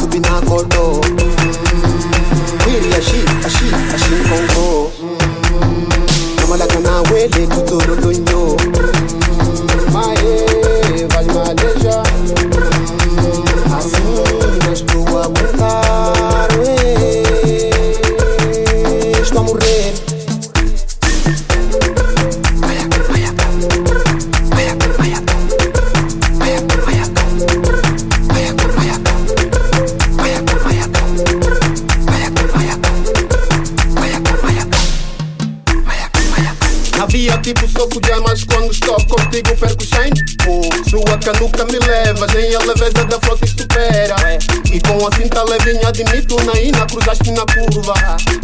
to be not out. tipo soco de armas Quando estou contigo perco sem Sua canuca me leva Nem a leveza da frota supera. E com a cinta levinha admito Na ina cruzaste na curva.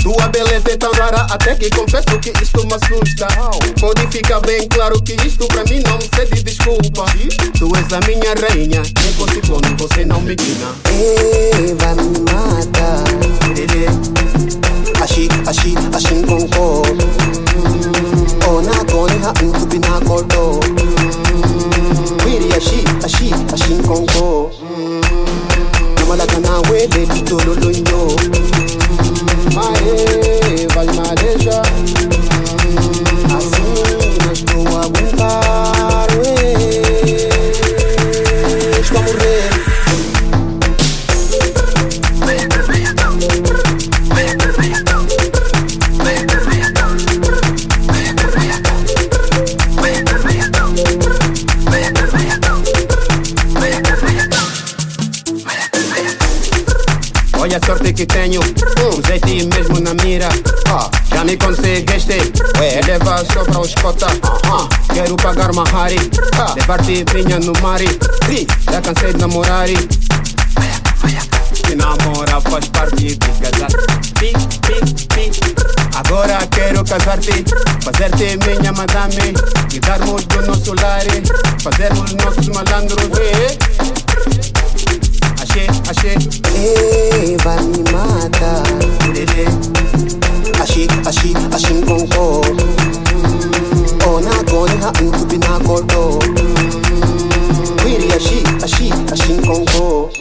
Tua beleza é tão rara Até que confesso que isto me assusta. Pode ficar bem claro que isto pra mim não me cede desculpa. Tu és a minha rainha Nem com ciclone você não me guina Eva All I can wait, baby, to lo Olha a sorte que tenho, usei-te mesmo na mira. Ah, já me conseguiste, ué, leva só pra os cota. Ah, quero pagar Mahari, ah, levar-te vinha no mari. Sim, já cansei de namorar. Se namora faz parte de casar. Pi, pi, pi. Agora quero casar-te, fazer-te minha madame. E darmos do nosso lar, fazermos nossos malandros. be I shouldn't go up Oh, not going happen to be not go up Really, I she, I she, I go up